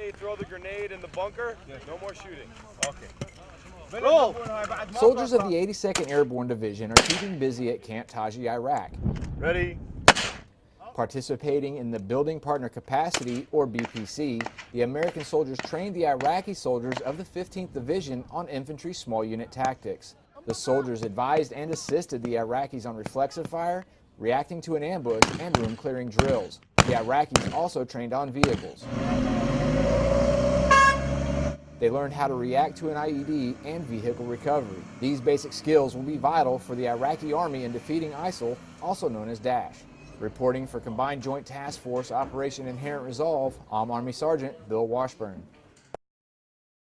Hey, throw the grenade in the bunker. No more shooting. Okay. Soldiers of the 82nd Airborne Division are keeping busy at Camp Taji, Iraq. Ready? Participating in the Building Partner Capacity, or BPC, the American soldiers trained the Iraqi soldiers of the 15th Division on infantry small unit tactics. The soldiers advised and assisted the Iraqis on reflexive fire, reacting to an ambush, and room clearing drills. The Iraqis also trained on vehicles. They learned how to react to an IED and vehicle recovery. These basic skills will be vital for the Iraqi Army in defeating ISIL, also known as Daesh. Reporting for Combined Joint Task Force Operation Inherent Resolve, I'm Army Sergeant Bill Washburn.